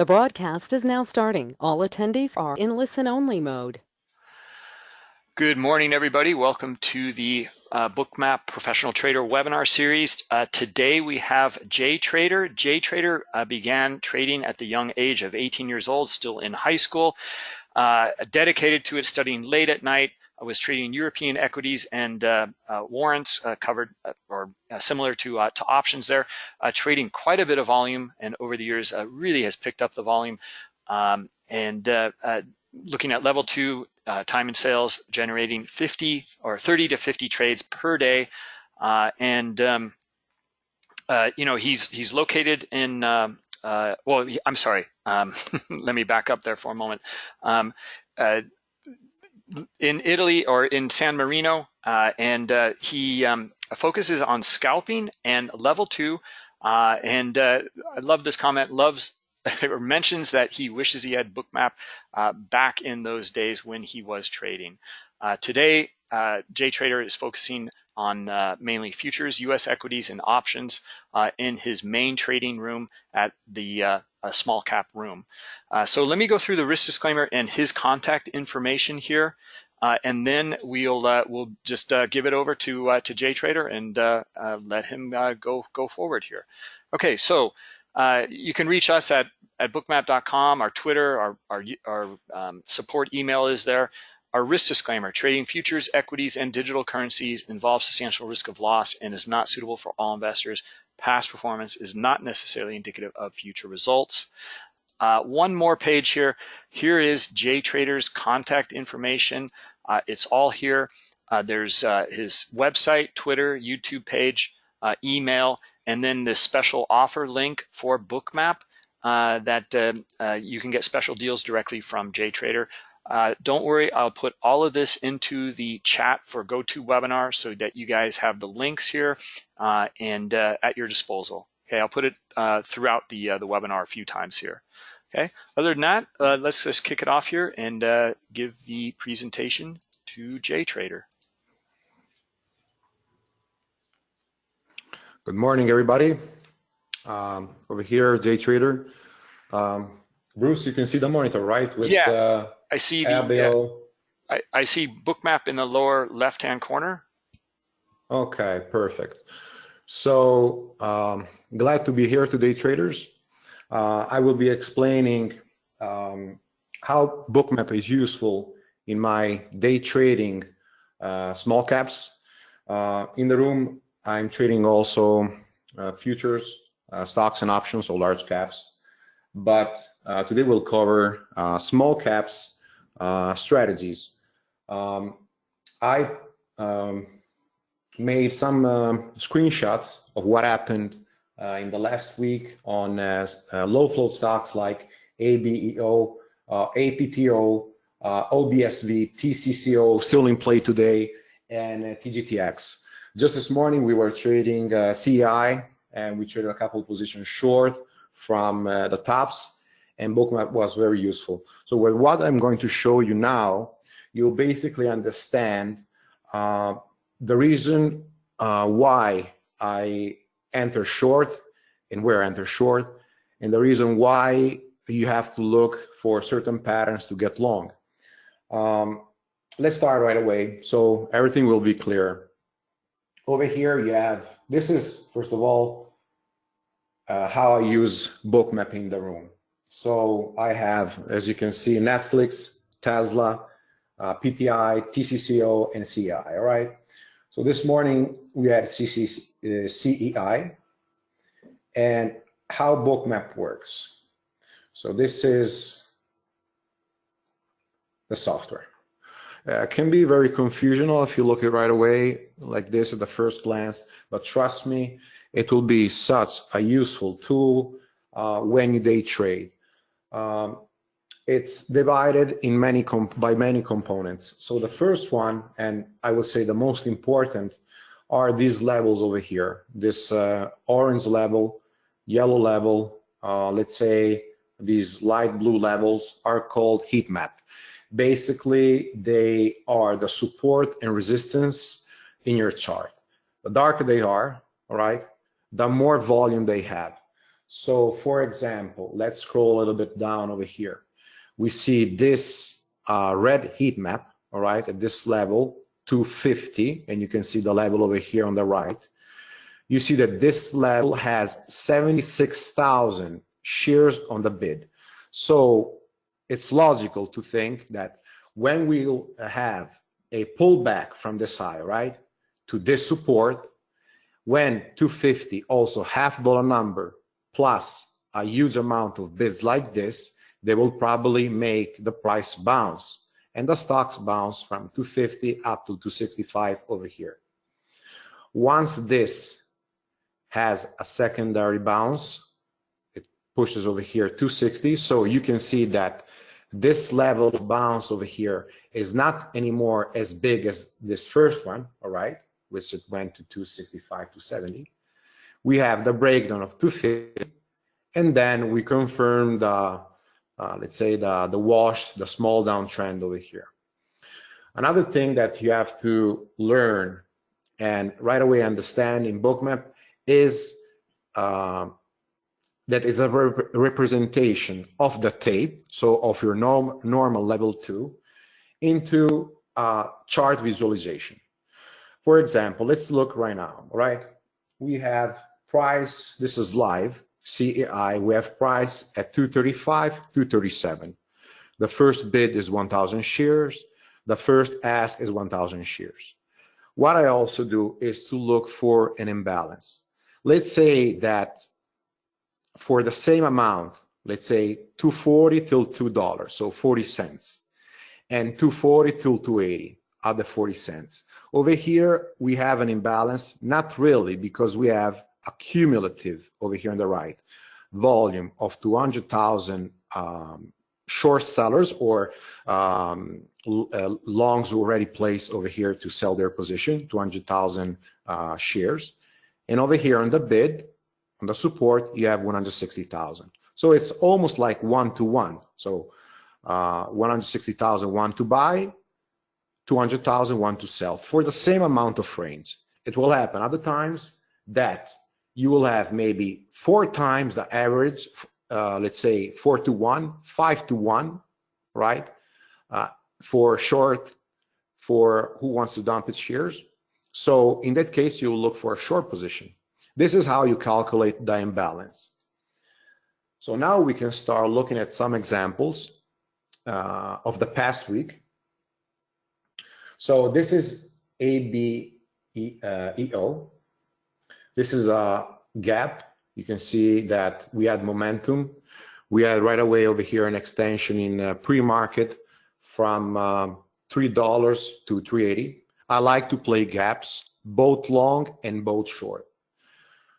The broadcast is now starting. All attendees are in listen-only mode. Good morning, everybody. Welcome to the uh, Bookmap Professional Trader webinar series. Uh, today we have Jay Trader. Jay Trader uh, began trading at the young age of 18 years old, still in high school, uh, dedicated to it, studying late at night, was trading European equities and uh, uh, warrants uh, covered or similar to, to options there, trading quite a bit of volume and over the years really has picked up the volume. Um, and looking at level two, time and sales, generating 50 or 30 to 50 trades per day. and um, uh, you know, he's he's located in. Uh, uh, well, I'm sorry. Um, let me back up there for a moment. In Italy or in San Marino, uh, and uh, he um, focuses on scalping and level two. Uh, and uh, I love this comment. Loves or mentions that he wishes he had Bookmap uh, back in those days when he was trading. Uh, today, Jay Trader is focusing on mainly futures, U.S. equities, and options in his main trading room at the small cap room. Uh, so let me go through the risk disclaimer and his contact information here. Uh, and then we'll uh, we'll just uh, give it over to uh, to Jay Trader and uh, let him go go forward here. Okay, so you can reach us at at bookmap.com. Our Twitter, our our, our um, support email is there. Our risk disclaimer: trading futures, equities, and digital currencies involves substantial risk of loss and is not suitable for all investors. Past performance is not necessarily indicative of future results. Uh, one more page here. Here is Jay Trader's contact information. Uh, it's all here. Uh, there's uh, his website, Twitter, YouTube page, uh, email, and then this special offer link for Bookmap uh, that um, you can get special deals directly from Jay Trader. don't worry, I'll put all of this into the chat for GoToWebinar so that you guys have the links here and at your disposal. Okay, I'll put it throughout the, the webinar a few times here. Okay, other than that, uh, let's just kick it off here and uh, give the presentation to Jay Trader. Good morning, everybody. Um, over here, Jay Trader. Um, Bruce, you can see the monitor, right? With, yeah, uh, I see the, yeah, I, I see bookmap in the lower left-hand corner. Okay, perfect. So um, glad to be here today, traders. Uh, I will be explaining um, how Bookmap is useful in my day trading uh, small caps. Uh, in the room, I'm trading also uh, futures, uh, stocks and options, so large caps. But uh, today we'll cover small caps strategies. Um, I um, made some screenshots of what happened uh, in the last week on uh, uh, low float stocks like ABEO, APTO, OBSV, TCCO, still in play today, and TGTX. Just this morning, we were trading CEI, and we traded a couple positions short from the tops, and Bookmap was very useful. So with what I'm going to show you now, you'll basically understand uh, the reason uh, why I enter short and where I enter short, and the reason why you have to look for certain patterns to get long. Um, let's start right away. So everything will be clear. Over here you have, this is, first of all, uh, how I use bookmap in the room. So I have, as you can see, Netflix, Tesla, uh, PTI, TCCO, and CI, all right? So this morning we had CC, uh, CEI and how bookmap works. So this is the software. Uh, can be very confusional if you look at right away like this at the first glance, but trust me, it will be such a useful tool uh, when you day trade. Um, it's divided in many by many components. So the first one, and I would say the most important, are these levels over here. This uh, orange level, yellow level, uh, let's say these light blue levels are called heat map. Basically, they are the support and resistance in your chart. The darker they are, all right, the more volume they have. So for example, let's scroll a little bit down over here. We see this uh, red heat map, all right, at this level, 250, and you can see the level over here on the right. You see that this level has 76,000 shares on the bid. So it's logical to think that when we'll have a pullback from this high, right, to this support, when 250 also half dollar number plus a huge amount of bids like this, they will probably make the price bounce and the stocks bounce from 250 up to 265 over here. Once this has a secondary bounce, it pushes over here 260. So you can see that this level of bounce over here is not anymore as big as this first one, all right, which it went to 265 to 70. We have the breakdown of 250, and then we confirm the, uh, let's say, the, the wash, the small downtrend over here. Another thing that you have to learn and right away understand in bookmap is uh, that is a rep representation of the tape, so of your norm normal level two, into uh, chart visualization. For example, let's look right now, right? We have price, this is live, CEI, we have price at 235, 237. The first bid is 1,000 shares. The first ask is 1,000 shares. What I also do is to look for an imbalance. Let's say that for the same amount, let's say 240 till $2, so 40 cents, and 240 till 280 are the 40 cents. Over here, we have an imbalance, not really, because we have a cumulative over here on the right volume of 200,000 um, short sellers or um, uh, longs already placed over here to sell their position, 200,000 uh, shares. And over here on the bid, on the support, you have 160,000. So it's almost like one to one. So uh, 160,000 one to buy, 200,000 one to sell for the same amount of frames. It will happen other times that you will have maybe four times the average, uh, let's say four to one, five to one, right? Uh, for short, for who wants to dump its shares. So in that case, you look for a short position. This is how you calculate the imbalance. So now we can start looking at some examples uh, of the past week. So this is ABEO. Uh, this is a gap. You can see that we had momentum. We had right away over here an extension in uh, pre-market from um, $3 to 380. I like to play gaps, both long and both short.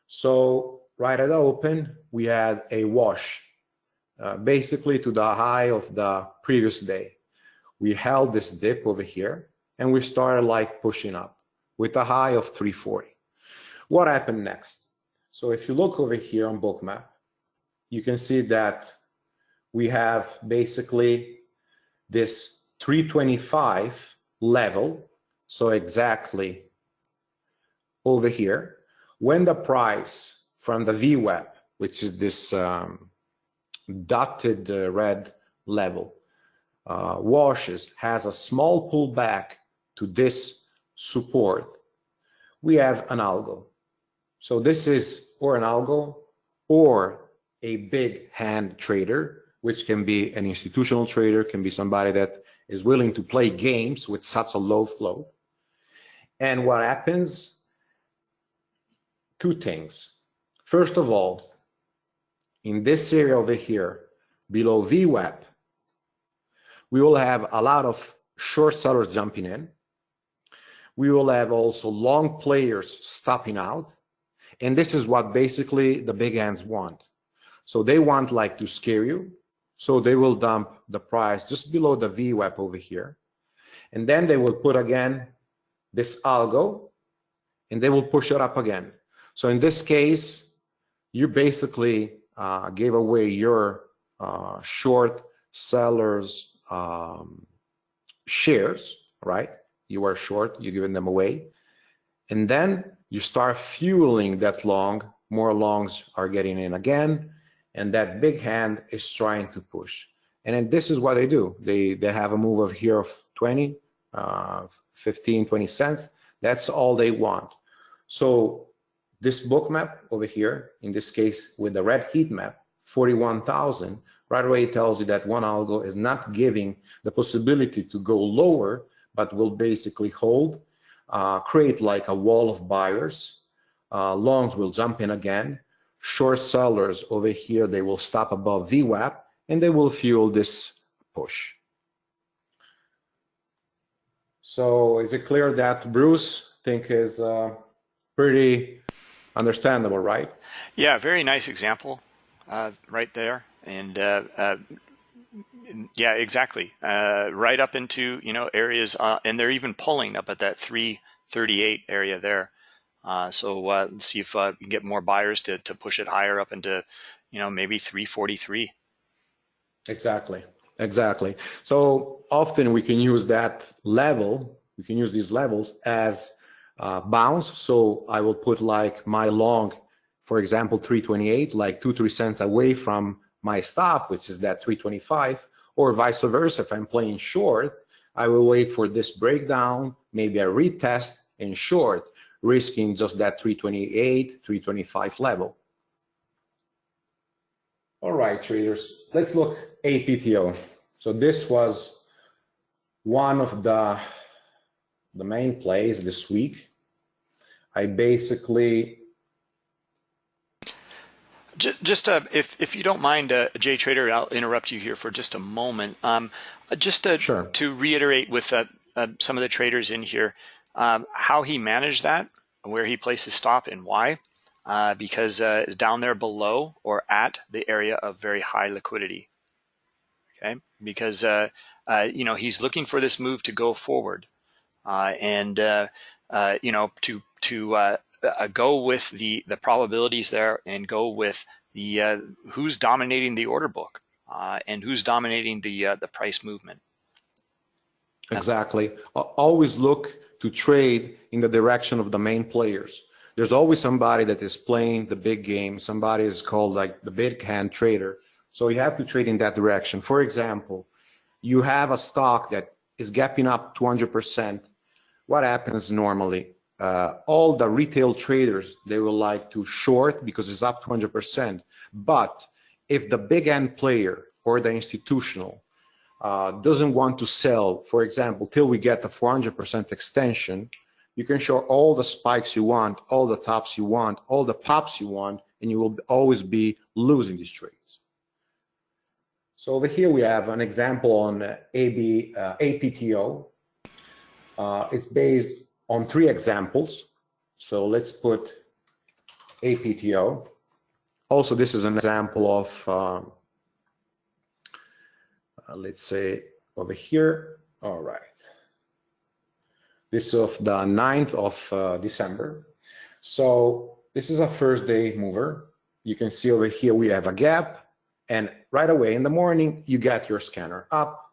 So right at the open, we had a wash, uh, basically to the high of the previous day. We held this dip over here and we started like pushing up with a high of 340. What happened next? So if you look over here on bookmap, you can see that we have basically this 325 level. So exactly over here, when the price from the VWAP, which is this um, dotted uh, red level, uh, washes, has a small pullback to this support, we have an algo. So this is or an algo or a big hand trader, which can be an institutional trader, can be somebody that is willing to play games with such a low flow. And what happens? Two things. First of all, in this area over here, below VWAP, we will have a lot of short sellers jumping in. We will have also long players stopping out and this is what basically the big hands want. So they want like to scare you. So they will dump the price just below the VWAP over here. And then they will put again this algo and they will push it up again. So in this case, you basically uh, gave away your uh, short sellers um, shares, right? You are short, you're giving them away. And then you start fueling that long more longs are getting in again, and that big hand is trying to push. And then this is what they do. They, they have a move of here of 20, uh, 15, 20 cents. That's all they want. So this book map over here, in this case with the red heat map, 41,000, right away it tells you that one algo is not giving the possibility to go lower, but will basically hold, uh, create like a wall of buyers. Uh, longs will jump in again. Short sellers over here, they will stop above VWAP and they will fuel this push. So is it clear that Bruce think is uh, pretty understandable, right? Yeah, very nice example uh, right there. And uh, uh yeah, exactly. Uh, right up into, you know, areas, uh, and they're even pulling up at that 338 area there. so let's see if we can get more buyers to, to push it higher up into, you know, maybe 343. Exactly, exactly. So often we can use that level, we can use these levels as uh, bounds. So I will put like my long, for example, 328, like two, three cents away from my stop, which is that 325, or vice versa. If I'm playing short, I will wait for this breakdown, maybe a retest in short, risking just that 328, 325 level. All right, traders, let's look APTO. So this was one of the, the main plays this week. I basically just uh, if if you don't mind, uh, Jay Trader, I'll interrupt you here for just a moment. Um, just to, sure. to reiterate with uh, uh some of the traders in here, um, how he managed that, where he placed his stop, and why uh, because uh, it's down there below or at the area of very high liquidity. Okay, because uh, uh you know he's looking for this move to go forward, uh, and uh, you know to to Uh, go with the the probabilities there and go with the uh, who's dominating the order book uh, and who's dominating the the price movement. Exactly. Always look to trade in the direction of the main players there's always somebody that is playing the big game. Somebody is called like the big hand trader. So you have to trade in that direction. For example, you have a stock that is gapping up 200%. What happens normally? Uh, all the retail traders, they will like to short because it's up 200%. But if the big hand player or the institutional uh, doesn't want to sell, for example, till we get the 400% extension, you can show all the spikes you want, all the tops you want, all the pops you want, and you will always be losing these trades. So over here we have an example on AB, uh, APTO. Uh, it's based on three examples. So let's put APTO. Also, this is an example of, um, uh, let's say over here. All right. This is of the 9th of uh, December. So this is a first day mover. You can see over here we have a gap and right away in the morning you get your scanner up.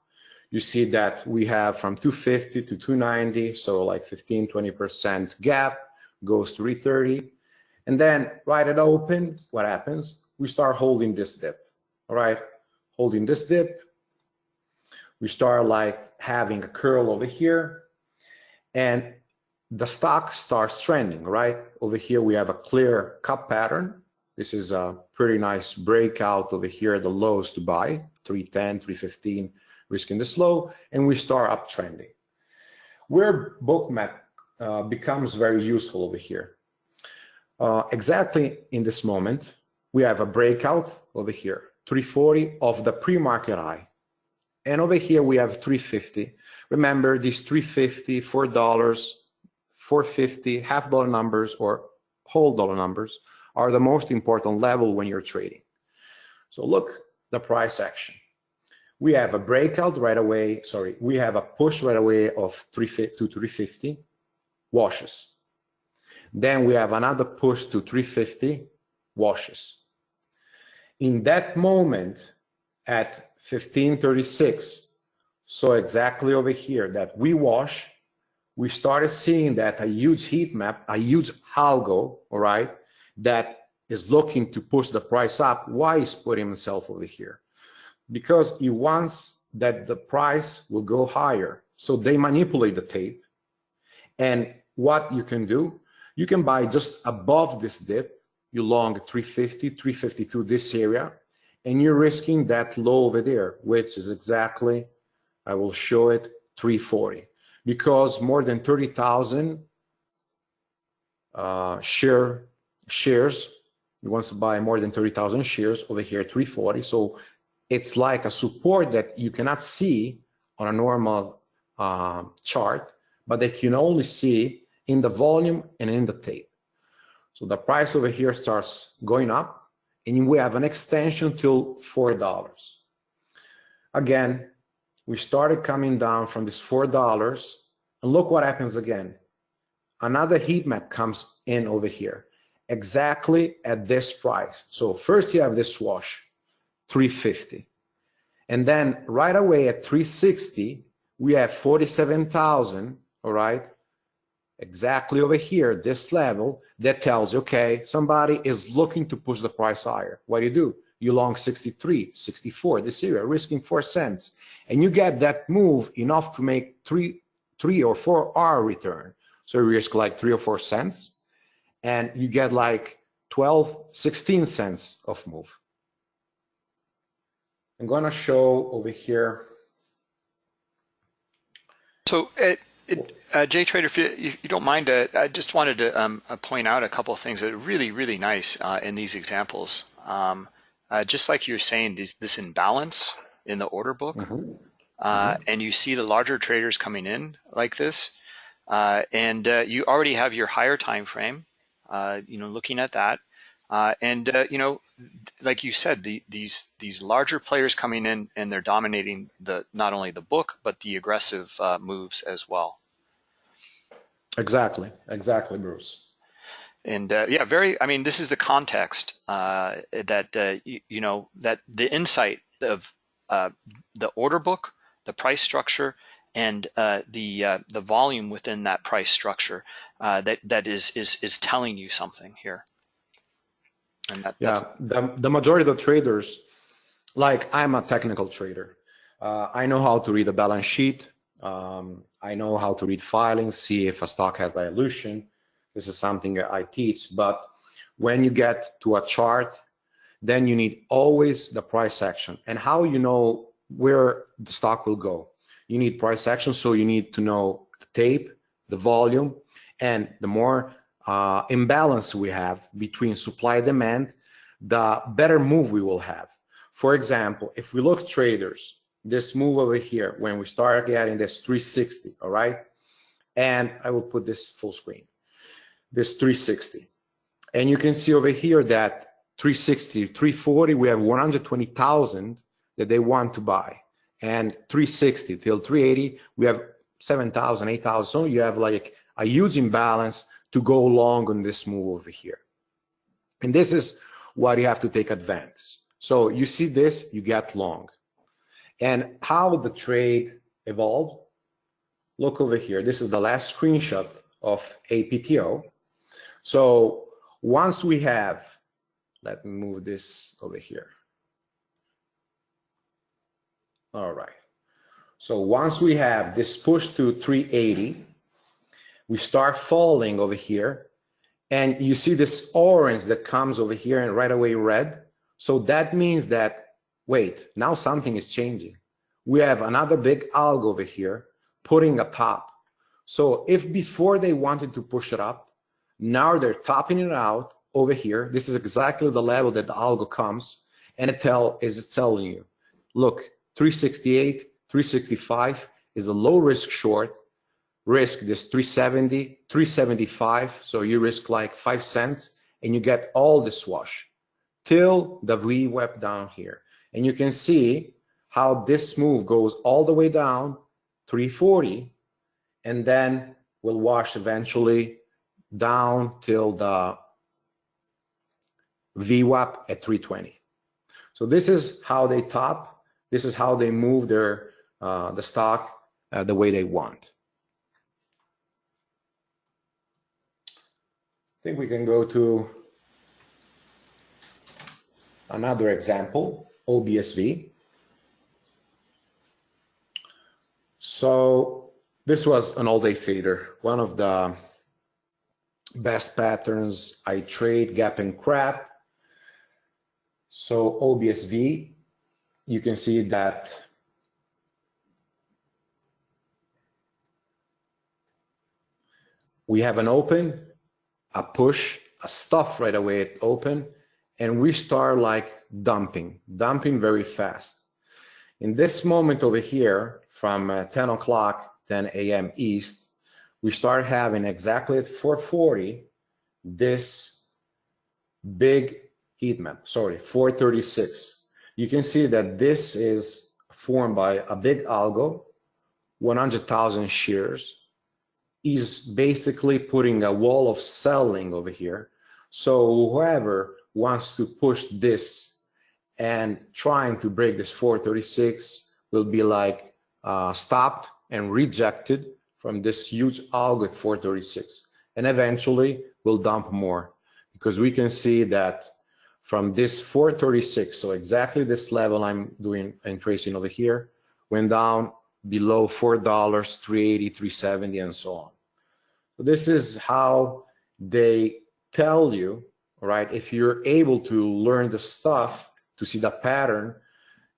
You see that we have from 250 to 290, so like 15, 20% gap goes to 330. And then right at open, what happens? We start holding this dip, all right? Holding this dip. We start like having a curl over here and the stock starts trending, right? Over here, we have a clear cup pattern. This is a pretty nice breakout over here, the lows to buy, 310, 315, risking this low, and we start uptrending. Where bookmap uh, becomes very useful over here. Uh, exactly in this moment, we have a breakout over here, 340 of the pre-market high. And over here, we have 350 Remember these 350, $4, 450, half dollar numbers or whole dollar numbers are the most important level when you're trading. So look the price action. We have a breakout right away, sorry, we have a push right away of 350 to 350 washes. Then we have another push to 350 washes. In that moment at 1536, so exactly over here that we wash, we started seeing that a huge heat map, a huge algo, all right, that is looking to push the price up, why is putting himself over here? Because he wants that the price will go higher. So they manipulate the tape. And what you can do, you can buy just above this dip, you long 350, 352, this area, and you're risking that low over there, which is exactly, I will show it, 340. Because more than 30,000 uh, share shares. He wants to buy more than 30,000 shares over here, 340. So it's like a support that you cannot see on a normal uh, chart, but that you can only see in the volume and in the tape. So the price over here starts going up and we have an extension till $4. Again, we started coming down from this $4 and look what happens again another heat map comes in over here, exactly at this price. So first you have this wash, 350. And then right away at 360, we have 47,000, all right? Exactly over here, this level, that tells you, okay, somebody is looking to push the price higher. What do you do? You long 63, 64, this area, risking four cents. And you get that move enough to make three, three or four R return. So you risk like three or four cents and you get like 12, 16 cents of move. I'm gonna show over here. So it, it, uh, Jay Trader, if you, if you don't mind, uh, I just wanted to um, uh, point out a couple of things that are really, really nice uh, in these examples. Um, uh, just like you were saying, this, this imbalance in the order book, mm -hmm. Mm -hmm. and you see the larger traders coming in like this, uh, and uh, you already have your higher time frame, uh, you know, looking at that. Uh, and uh, you know, like you said, the, these these larger players coming in and they're dominating the not only the book but the aggressive uh, moves as well. Exactly, exactly, Bruce. And yeah, very. I mean, this is the context that you, you, know that the insight of the order book, the price structure, and uh, the uh, the volume within that price structure uh, that that is is is telling you something here. And that, yeah, the the majority of the traders, like I'm a technical trader, uh, I know how to read a balance sheet. Um, I know how to read filings, see if a stock has dilution. This is something I teach. But when you get to a chart, then you need always the price action and how you know where the stock will go you need price action, so you need to know the tape, the volume, and the more uh, imbalance we have between supply and demand, the better move we will have. For example, if we look traders, this move over here, when we start getting this 360, all right? And I will put this full screen, this 360. And you can see over here that 360, 340, we have 120,000 that they want to buy and 360 till 380 we have 7,000 8,000 so you have like a huge imbalance to go long on this move over here. And this is what you have to take advantage. So you see this you get long. And how the trade evolved? Look over here. This is the last screenshot of APTO so once we have let me move this over here. All right. So once we have this push to 380, we start falling over here. And you see this orange that comes over here and right away red. So that means that, wait, now something is changing. We have another big algo over here putting a top. So if before they wanted to push it up, now they're topping it out over here. This is exactly the level that the algo comes and it tell is it telling you, look, 368, 365 is a low risk short. Risk this 370, 375. So you risk like five cents and you get all the swash till the VWAP down here. And you can see how this move goes all the way down 340 and then will wash eventually down till the VWAP at 320. So this is how they top this is how they move their uh, the stock uh, the way they want. I think we can go to another example, OBSV. So this was an all-day fader, one of the best patterns. I trade gap and crap. So OBSV, you can see that we have an open, a push, a stuff right away at open, and we start like dumping, dumping very fast. In this moment over here, from uh, 10 o'clock, 10 a.m. East, we start having exactly at 440 this big heat map, sorry, 436. You can see that this is formed by a big algo, 100,000 shares, is basically putting a wall of selling over here. So whoever wants to push this and trying to break this 436 will be like uh, stopped and rejected from this huge algo at 436 and eventually we'll dump more because we can see that from this 436 so exactly this level i'm doing and tracing over here went down below four dollars 380 370 and so on so this is how they tell you right if you're able to learn the stuff to see the pattern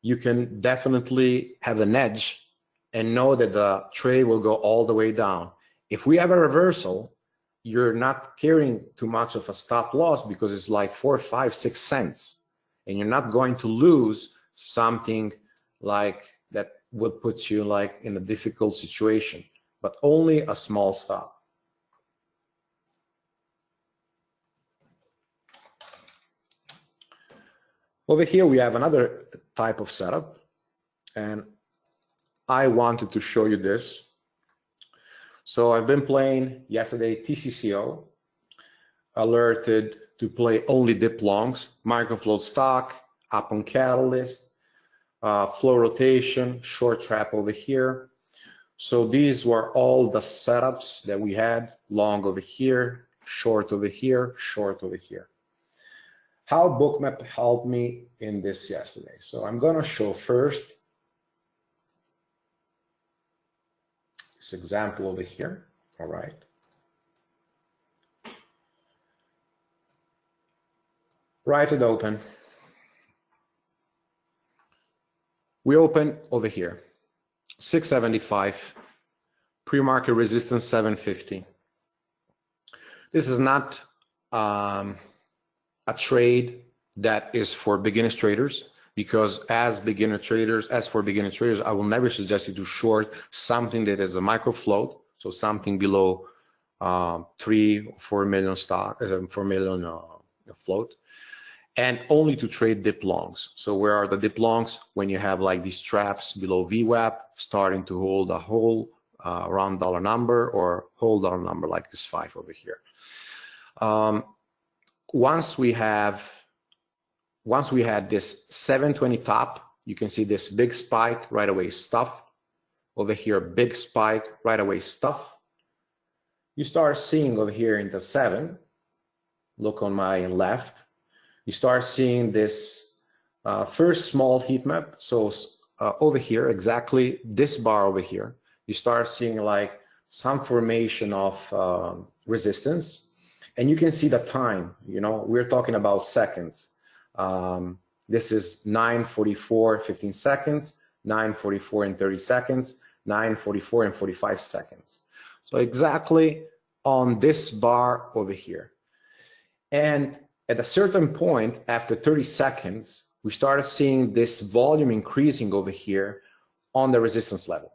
you can definitely have an edge and know that the trade will go all the way down. If we have a reversal, you're not carrying too much of a stop loss because it's like four, five, six cents. And you're not going to lose something like that would put you like in a difficult situation, but only a small stop. Over here, we have another type of setup. And I wanted to show you this. So I've been playing yesterday TCCO, alerted to play only dip longs, microfloat stock, up on catalyst, uh, flow rotation, short trap over here. So these were all the setups that we had, long over here, short over here, short over here. How Bookmap helped me in this yesterday. So I'm gonna show first this example over here, all right? Write it open. We open over here, 675, pre-market resistance 750. This is not um, a trade that is for beginners traders because as beginner traders, as for beginner traders, I will never suggest you to short something that is a micro float, so something below uh, three, four million stock, uh, four million uh, float, and only to trade dip longs. So where are the dip longs? When you have like these traps below VWAP, starting to hold a whole uh, round dollar number or whole dollar number like this five over here. Um, once we have once we had this 720 top, you can see this big spike right away stuff. Over here, big spike right away stuff. You start seeing over here in the seven, look on my left, you start seeing this uh, first small heat map. So uh, over here, exactly this bar over here, you start seeing like some formation of um, resistance and you can see the time, you know, we're talking about seconds. Um, this is 944, 15 seconds, 944 and 30 seconds, 944 and 45 seconds. So exactly on this bar over here. And at a certain point, after 30 seconds, we started seeing this volume increasing over here on the resistance level.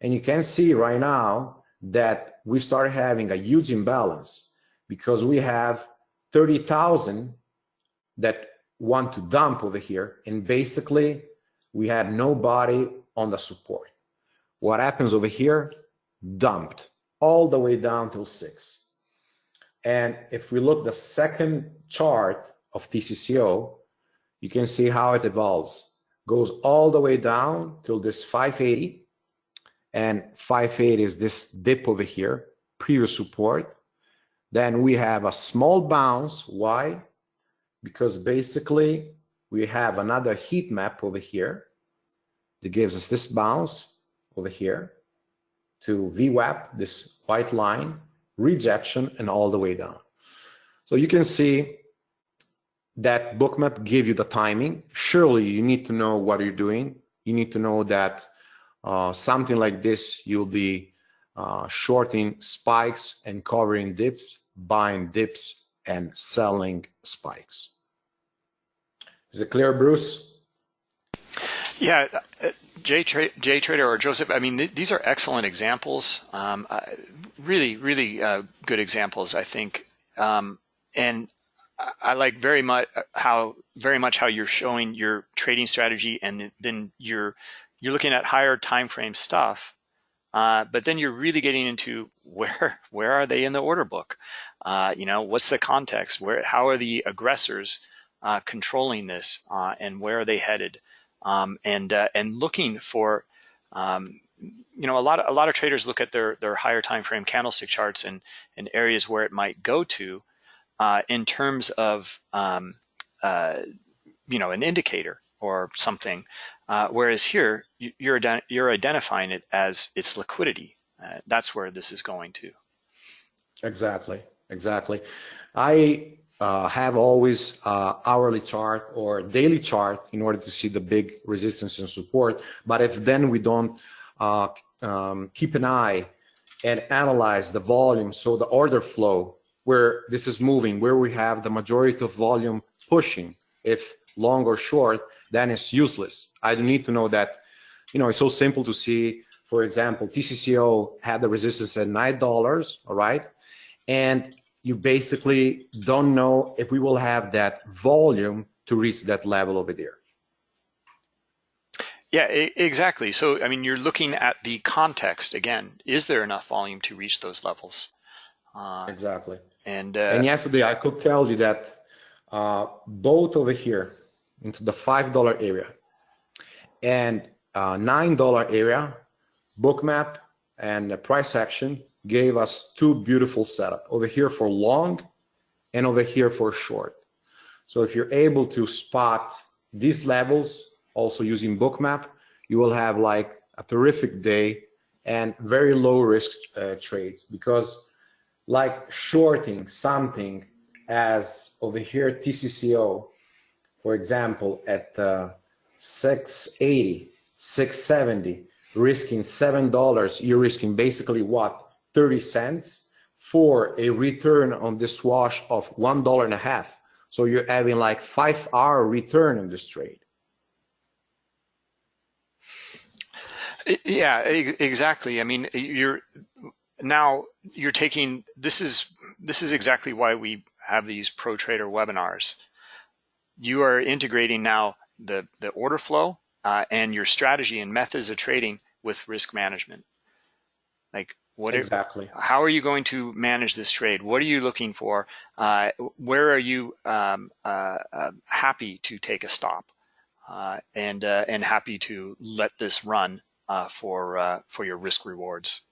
And you can see right now that we started having a huge imbalance because we have 30,000 that want to dump over here. And basically, we had nobody on the support. What happens over here? Dumped all the way down till six. And if we look the second chart of TCCO, you can see how it evolves. Goes all the way down till this 580. And 580 is this dip over here, previous support. Then we have a small bounce. Why? because basically we have another heat map over here that gives us this bounce over here to VWAP, this white line, rejection, and all the way down. So you can see that bookmap give you the timing. Surely you need to know what you're doing. You need to know that uh, something like this, you'll be uh, shorting spikes and covering dips, buying dips and selling spikes. Is it clear, Bruce? Yeah, Jay, Tra Jay Trader or Joseph, I mean, th these are excellent examples. Um, uh, really, really uh, good examples, I think. Um, and I like very much how very much how you're showing your trading strategy, and then you're you're looking at higher time frame stuff. Uh, but then you're really getting into where where are they in the order book? Uh, you know, what's the context? Where how are the aggressors uh, controlling this, uh, and where are they headed? Um, and uh, and looking for um, you know a lot of a lot of traders look at their their higher time frame candlestick charts and and areas where it might go to uh, in terms of um, uh, you know an indicator or something. Uh, whereas here you're you're identifying it as its liquidity. Uh, that's where this is going to. Exactly. Exactly. I uh, have always uh, hourly chart or daily chart in order to see the big resistance and support. But if then we don't uh, um, keep an eye and analyze the volume, so the order flow, where this is moving, where we have the majority of volume pushing, if long or short, then it's useless. I need to know that, you know, it's so simple to see, for example, TCCO had the resistance at $9, all right? And you basically don't know if we will have that volume to reach that level over there. Yeah, exactly. So, I mean, you're looking at the context again. Is there enough volume to reach those levels? Uh, exactly. And uh, and yesterday I could tell you that uh, both over here into the five dollar area and uh, nine dollar area, bookmap and the price action gave us two beautiful setup over here for long and over here for short. So if you're able to spot these levels also using bookmap, you will have like a terrific day and very low risk uh, trades because like shorting something as over here TCCO, for example, at uh, 680, 670, risking $7, you're risking basically what? 30 cents for a return on this wash of one dollar and a half. So you're having like five R return on this trade. Yeah, exactly. I mean, you're now you're taking this is this is exactly why we have these pro trader webinars. You are integrating now the the order flow uh, and your strategy and methods of trading with risk management. Like what exactly? Are, how are you going to manage this trade? What are you looking for? Uh, where are you um, uh, uh, happy to take a stop, uh, and uh, and happy to let this run uh, for for your risk rewards?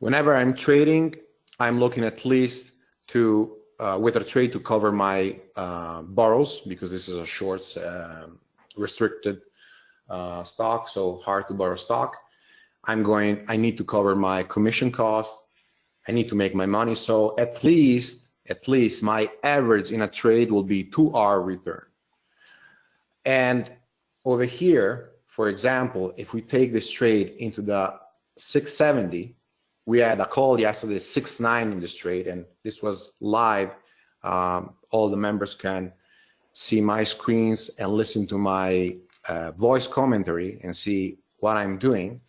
Whenever I'm trading, I'm looking at least to with a trade to cover my borrows because this is a short restricted stock, so hard to borrow stock I'm going, I need to cover my commission cost. I need to make my money. So at least, at least my average in a trade will be two R return. And over here, for example, if we take this trade into the 670, we had a call yesterday, 6.9 in this trade, and this was live. Um, all the members can see my screens and listen to my uh, voice commentary and see what I'm doing.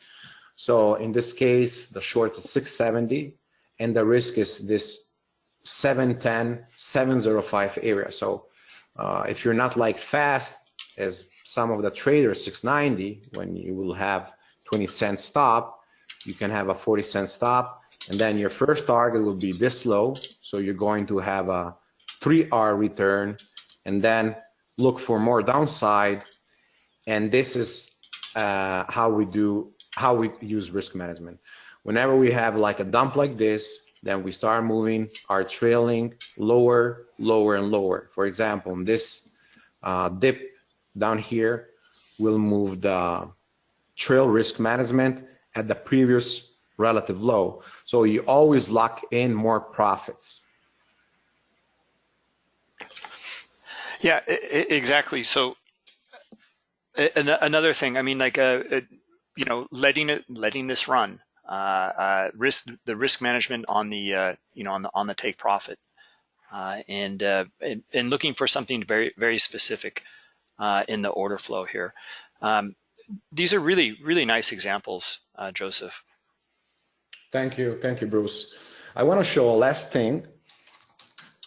So in this case, the short is 670 and the risk is this 710, 705 area. So uh, if you're not like fast as some of the traders 690, when you will have 20 cent stop, you can have a 40 cent stop. And then your first target will be this low. So you're going to have a 3R return and then look for more downside. And this is uh, how we do how we use risk management. Whenever we have like a dump like this, then we start moving our trailing lower, lower, and lower. For example, in this uh, dip down here, we'll move the trail risk management at the previous relative low. So you always lock in more profits. Yeah, exactly. So another thing, I mean, like, uh, you know, letting it, letting this run, uh, uh, risk, the risk management on the, uh, you know, on the on the take profit, and, and, and looking for something very very specific in the order flow here. Um, these are really really nice examples, Joseph. Thank you, thank you, Bruce. I want to show a last thing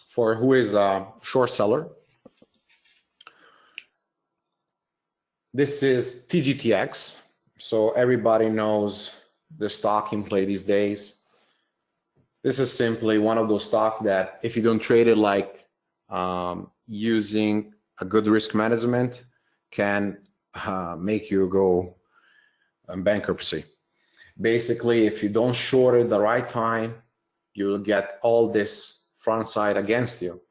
for who is a short seller. This is TGTX. So everybody knows the stock in play these days. This is simply one of those stocks that if you don't trade it like um, using a good risk management can uh, make you go bankruptcy. Basically, if you don't short it the right time, you will get all this front side against you.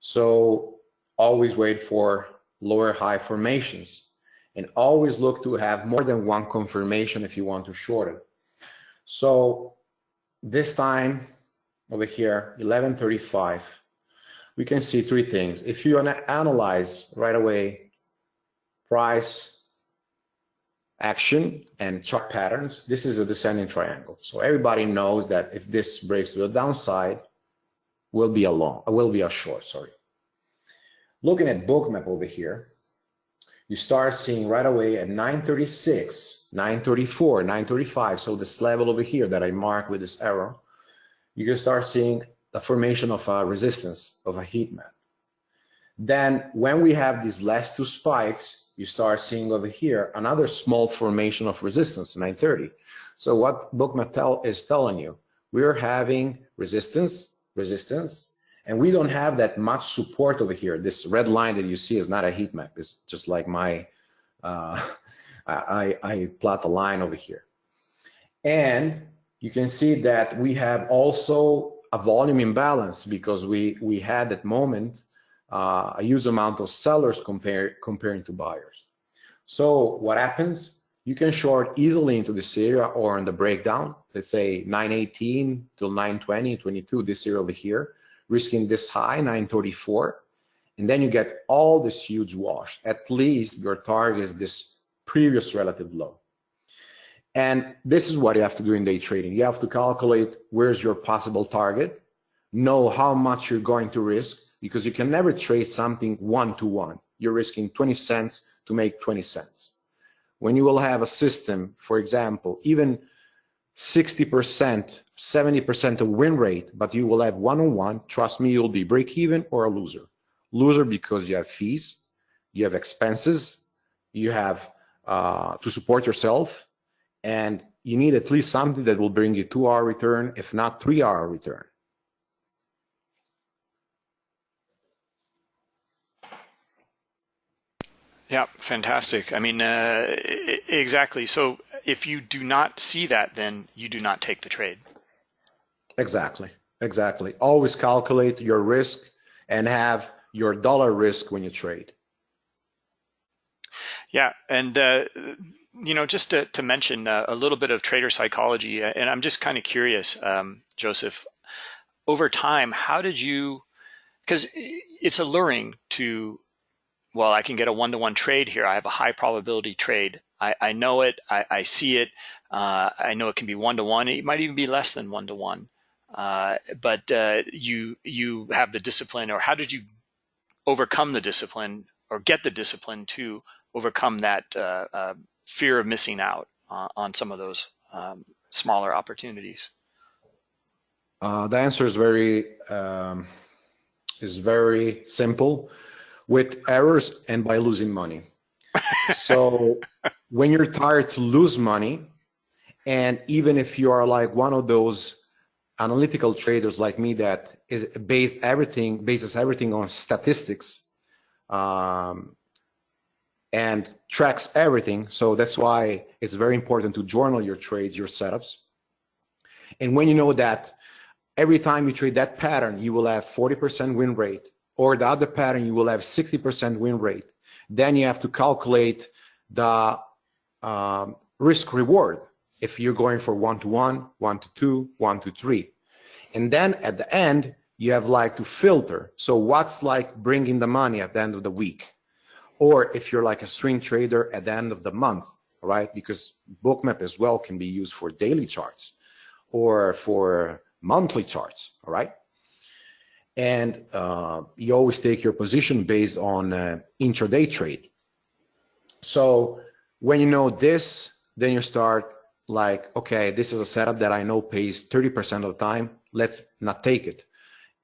So always wait for lower high formations and always look to have more than one confirmation if you want to short it. So this time over here, 1135, we can see three things. If you wanna analyze right away price, action, and chart patterns, this is a descending triangle. So everybody knows that if this breaks to the downside, will be a long, will be a short, sorry. Looking at bookmap over here, you start seeing right away at 936, 934, 935. So this level over here that I mark with this arrow, you can start seeing the formation of a resistance of a heat map. Then when we have these last two spikes, you start seeing over here another small formation of resistance, 930. So what Bookmap tell, is telling you, we're having resistance, resistance, and we don't have that much support over here. This red line that you see is not a heat map. It's just like my, uh, I, I plot a line over here. And you can see that we have also a volume imbalance because we, we had at moment uh, a huge amount of sellers compare, comparing to buyers. So what happens? You can short easily into this area or in the breakdown, let's say 918 till 920, 22, this area over here risking this high, 934, and then you get all this huge wash. At least your target is this previous relative low. And this is what you have to do in day trading. You have to calculate where's your possible target, know how much you're going to risk, because you can never trade something one to one. You're risking 20 cents to make 20 cents. When you will have a system, for example, even 60%, 70% of win rate, but you will have one-on-one, trust me, you'll be break even or a loser. Loser because you have fees, you have expenses, you have uh, to support yourself, and you need at least something that will bring you two R return, if not three R return. Yeah, fantastic. I mean, uh, exactly. So if you do not see that, then you do not take the trade. Exactly. Exactly. Always calculate your risk and have your dollar risk when you trade. Yeah, and uh, you know, just to, to mention uh, a little bit of trader psychology, uh, and I'm just kind of curious, um, Joseph, over time, how did you? Because it's alluring to well, I can get a one-to-one trade here. I have a high probability trade. I, I know it. I, I see it. Uh, I know it can be one-to-one. It might even be less than one-to-one. Uh, but uh, you you have the discipline, or how did you overcome the discipline, or get the discipline to overcome that uh, uh, fear of missing out uh, on some of those um, smaller opportunities? the answer is very um, is very simple with errors and by losing money. so when you're tired to lose money, and even if you are like one of those analytical traders like me that is based everything bases everything on statistics um, and tracks everything. So that's why it's very important to journal your trades, your setups. And when you know that every time you trade that pattern, you will have 40% win rate, or the other pattern, you will have 60% win rate. Then you have to calculate the um, risk reward if you're going for one to one, one to two, one to three. And then at the end, you have like to filter. So what's like bringing the money at the end of the week? Or if you're like a swing trader at the end of the month, right? Because bookmap as well can be used for daily charts or for monthly charts, all right? And uh, you always take your position based on uh, intraday trade. So when you know this, then you start like, okay, this is a setup that I know pays 30% of the time. Let's not take it.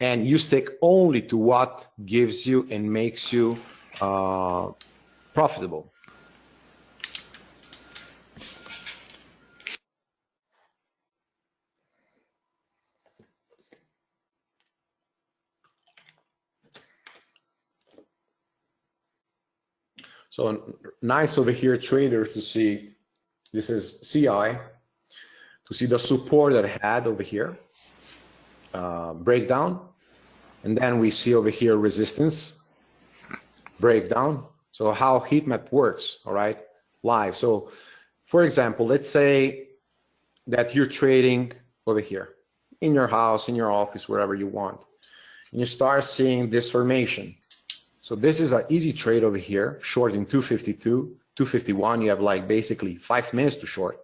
And you stick only to what gives you and makes you uh, profitable. So nice over here, traders, to see this is CI, to see the support that I had over here, uh, breakdown, and then we see over here resistance, breakdown. So how heat map works, all right, live. So for example, let's say that you're trading over here in your house, in your office, wherever you want, and you start seeing this formation. So this is an easy trade over here, short in 252, 251. You have like basically five minutes to short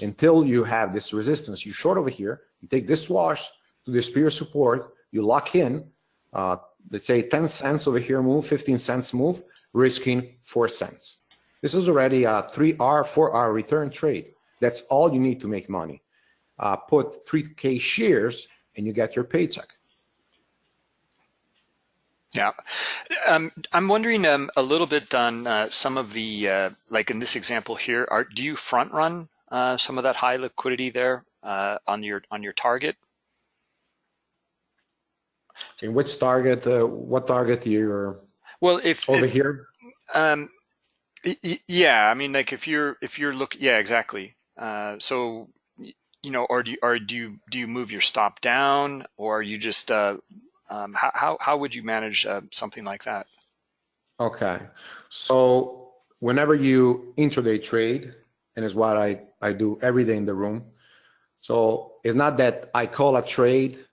until you have this resistance. You short over here, you take this wash to this previous support, you lock in, uh, let's say 10 cents over here move, 15 cents move, risking four cents. This is already a three R, four R return trade. That's all you need to make money. Uh, put 3K shares and you get your paycheck. Yeah, um, I'm wondering um, a little bit on uh, some of the, uh, like in this example here, are, do you front run uh, some of that high liquidity there uh, on your on your target? In which target? Uh, what target you're? Well, if over if, here. Um, yeah, I mean, like if you're if you're looking, yeah, exactly. Uh, so you know, or do you, or do you do you move your stop down, or are you just um, how, how, how would you manage uh, something like that? Okay. So whenever you intraday trade, and it's what I, I do every day in the room. So it's not that I call a trade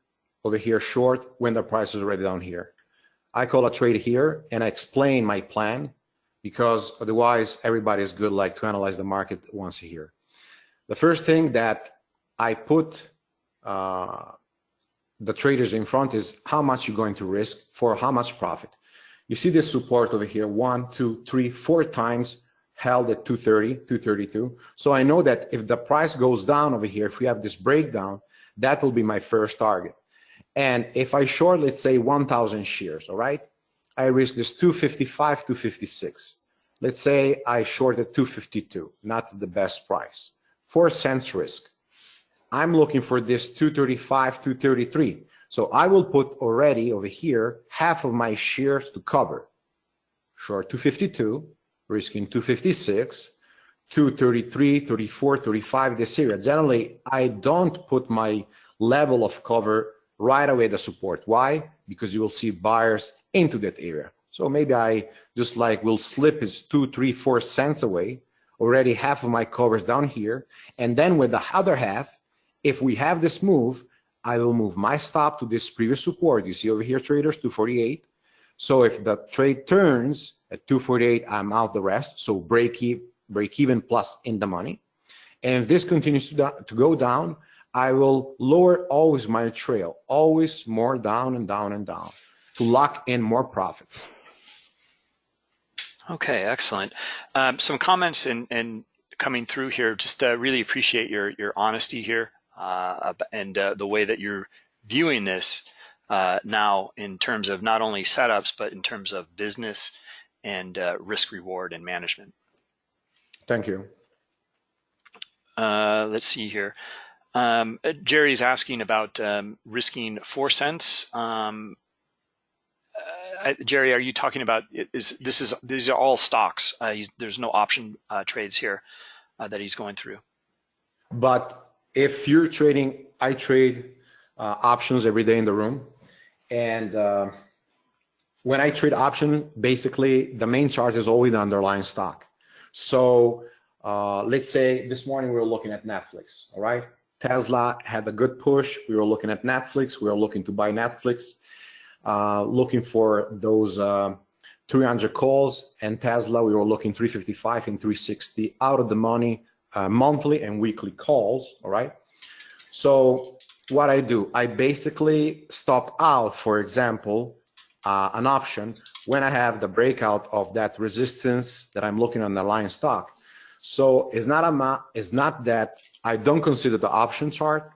over here short when the price is already down here. I call a trade here and I explain my plan because otherwise everybody is good like to analyze the market once a year. The first thing that I put uh, the traders in front is how much you're going to risk for how much profit. You see this support over here, one, two, three, four times held at 230, 232. So I know that if the price goes down over here, if we have this breakdown, that will be my first target. And if I short, let's say 1,000 shares, all right, I risk this 255, 256. Let's say I shorted 252, not the best price. Four cents risk. I'm looking for this 235, 233. So I will put already over here half of my shares to cover. Short 252, risking 256, 233, 34, 35, this area. Generally, I don't put my level of cover right away the support. Why? Because you will see buyers into that area. So maybe I just like will slip is two, three, four cents away. Already half of my covers down here. And then with the other half, if we have this move, I will move my stop to this previous support. You see over here, traders, 248. So if the trade turns at 248, I'm out the rest. So break, e break even plus in the money. And if this continues to, to go down, I will lower always my trail, always more down and down and down to lock in more profits. Okay, excellent. Um, some comments and, coming through here. Just uh, really appreciate your your honesty here uh, and uh, the way that you're viewing this uh, now in terms of not only setups, but in terms of business and uh, risk reward and management. Thank you. Uh, let's see here. Um, Jerry's asking about um, risking four cents. Um, uh, Jerry, are you talking about is this is these are all stocks? there's no option trades here that he's going through. But if you're trading, I trade uh, options every day in the room. And uh, when I trade option, basically the main chart is always the underlying stock. So uh, let's say this morning we were looking at Netflix, all right? Tesla had a good push. We were looking at Netflix. We were looking to buy Netflix, uh, looking for those uh, 300 calls. And Tesla, we were looking 355 and 360 out of the money uh, monthly and weekly calls, all right? So what I do, I basically stop out, for example, uh, an option when I have the breakout of that resistance that I'm looking on the line stock. So it's not a it's not that I don't consider the option chart,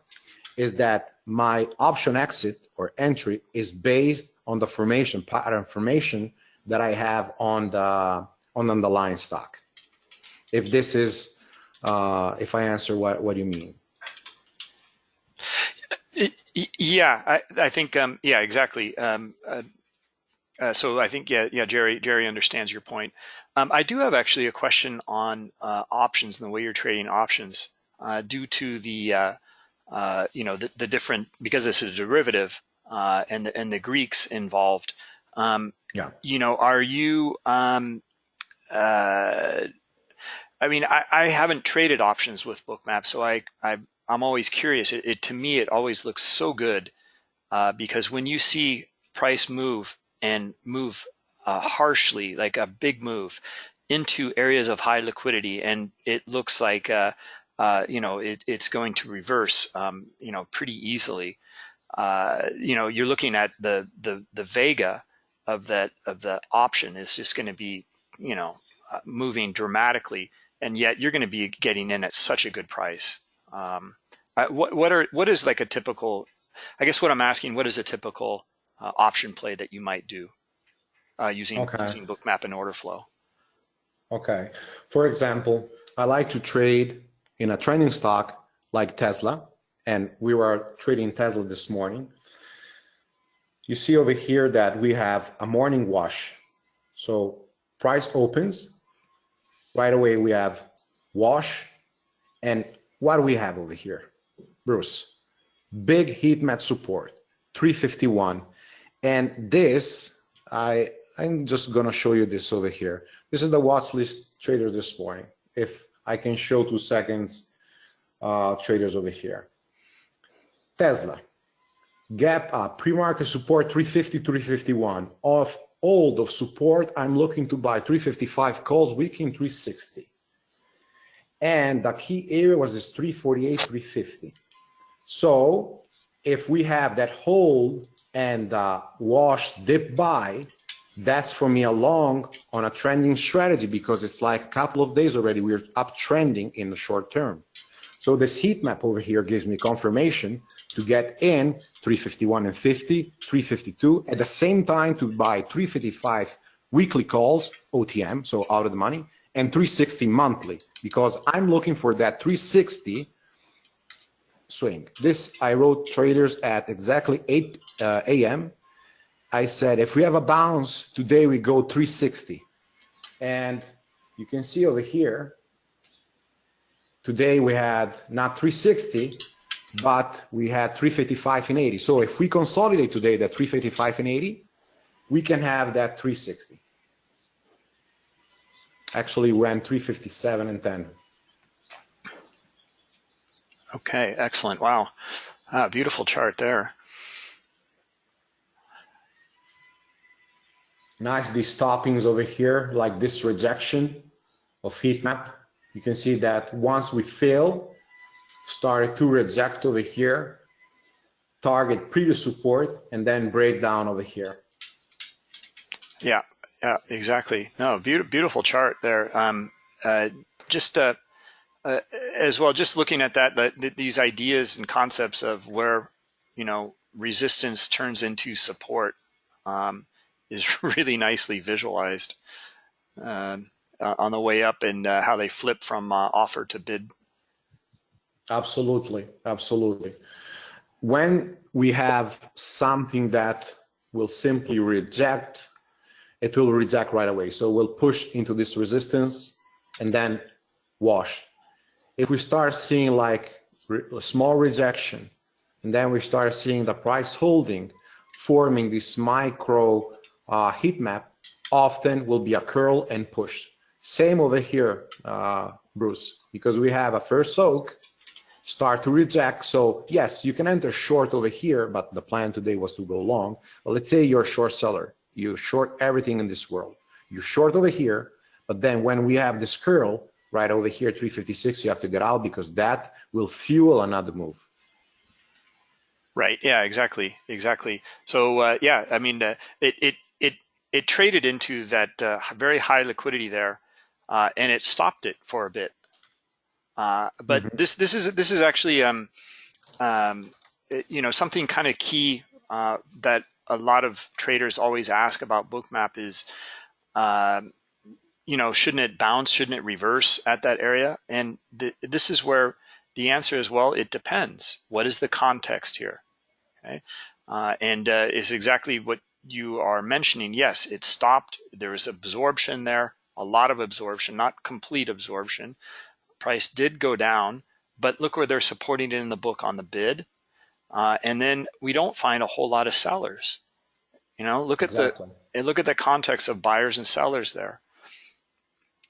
is that my option exit or entry is based on the formation pattern formation that I have on the on the line stock. If this is uh, if I answer what what do you mean. Yeah, I, I think um, yeah, exactly. Um, uh, uh, so I think yeah, yeah, Jerry, Jerry understands your point. Um, I do have actually a question on uh, options and the way you're trading options uh, due to the uh, uh, you know the, the, different because this is a derivative and the and the Greeks involved. Um, yeah. You know, are you? I mean, I, I haven't traded options with Bookmap, so I, I I'm always curious. It, it, to me, it always looks so good uh, because when you see price move and move uh, harshly, like a big move into areas of high liquidity, and it looks like uh, uh you know it, it's going to reverse, um, you know, pretty easily. Uh, you know, you're looking at the the the vega of that of the option is just going to be, you know, uh, moving dramatically, and yet you're going to be getting in at such a good price. Um, what what are what is like a typical? I guess what I'm asking, what is a typical uh, option play that you might do uh, using okay. using Bookmap and order flow? Okay. For example, I like to trade in a trending stock like Tesla, and we were trading Tesla this morning. You see over here that we have a morning wash. So price opens, right away we have wash, and what do we have over here? Bruce, big heat map support, 351. And this, I, I'm just gonna show you this over here. This is the watch list trader this morning. If I can show two seconds, uh, traders over here. Tesla, gap up, pre-market support 350, 351. Off old of support, I'm looking to buy 355 calls, week in 360. And the key area was this 348, 350. So if we have that hold and uh, wash dip buy, that's for me a long on a trending strategy because it's like a couple of days already we're uptrending in the short term. So this heat map over here gives me confirmation to get in 351 and 50, 352, at the same time to buy 355 weekly calls, OTM, so out of the money, and 360 monthly because I'm looking for that 360 swing. This I wrote traders at exactly 8 uh, a.m. I said if we have a bounce today we go 360 and you can see over here today we had not 360 but we had 355 and 80 so if we consolidate today that 355 and 80 we can have that 360 actually went 357 and 10 Okay, excellent. Wow. Ah, beautiful chart there. Nice, these toppings over here, like this rejection of heat map. You can see that once we fail, started to reject over here, target previous support, and then break down over here. Yeah, yeah, exactly. No, beautiful, beautiful chart there. Um, uh, just uh, uh, as well, just looking at that, the, these ideas and concepts of where, you know, resistance turns into support um, is really nicely visualized uh, on the way up and uh, how they flip from uh, offer to bid. Absolutely, absolutely. When we have something that will simply reject, it will reject right away. So we'll push into this resistance and then wash if we start seeing like a small rejection, and then we start seeing the price holding, forming this micro uh, heat map, often will be a curl and push. Same over here, uh, Bruce, because we have a first soak, start to reject. So yes, you can enter short over here, but the plan today was to go long. But let's say you're a short seller. You short everything in this world. You're short over here, but then when we have this curl right over here, 356, you have to get out because that will fuel another move. Right. Yeah. Exactly. Exactly. So uh, yeah, I mean, uh, it it it it traded into that uh, very high liquidity there, uh, and it stopped it for a bit. Uh, but mm -hmm. this this is this is actually um, um, it, you know something kind of key uh, that a lot of traders always ask about bookmap is um, you know shouldn't it bounce? Shouldn't it reverse at that area? And th this is where the answer is well it depends. What is the context here? Okay? Uh, and uh, is exactly what you are mentioning. Yes it stopped. There was absorption there a lot of absorption, not complete absorption. Price did go down, but look where they're supporting it in the book on the bid. Uh, and then we don't find a whole lot of sellers. You know, look at exactly. the look at the context of buyers and sellers there.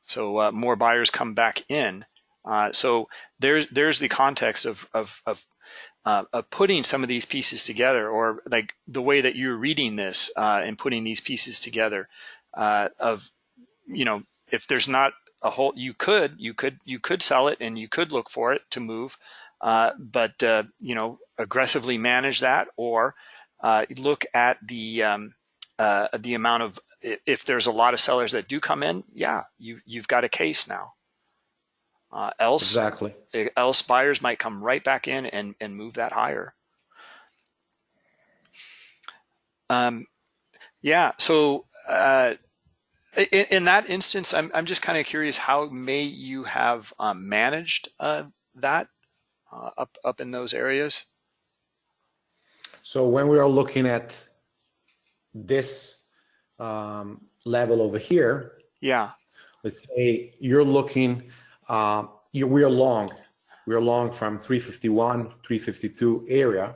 So uh, more buyers come back in. Uh, so there's there's the context of of of, uh, of, putting some of these pieces together, or like the way that you're reading this uh, and putting these pieces together uh, of you know, if there's not a whole, you could, you could, you could sell it and you could look for it to move, uh, but uh, you know, aggressively manage that or uh, look at the um, uh, the amount of if there's a lot of sellers that do come in, yeah, you you've got a case now. Uh, else, exactly. Else buyers might come right back in and and move that higher. Um, yeah. So uh, in, in that instance, I'm, I'm just kind of curious how may you have um, managed uh, that uh, up, up in those areas? So when we are looking at this um, level over here, yeah. Let's say you're looking, uh, you, we are long, we are long from 351, 352 area.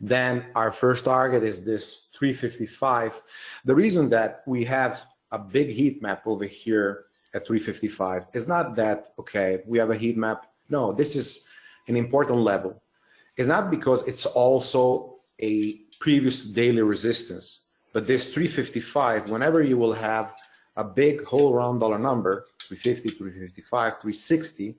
Then our first target is this 355. The reason that we have a big heat map over here at 355. It's not that, okay, we have a heat map. No, this is an important level. It's not because it's also a previous daily resistance, but this 355, whenever you will have a big whole round dollar number, 350, 355, 360,